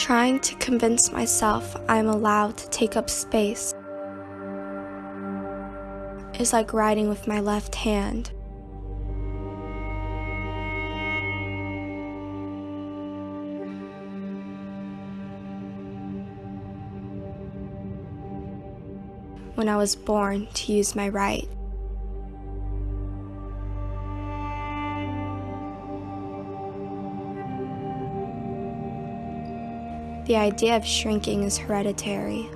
Trying to convince myself I'm allowed to take up space is like writing with my left hand. When I was born to use my right. The idea of shrinking is hereditary.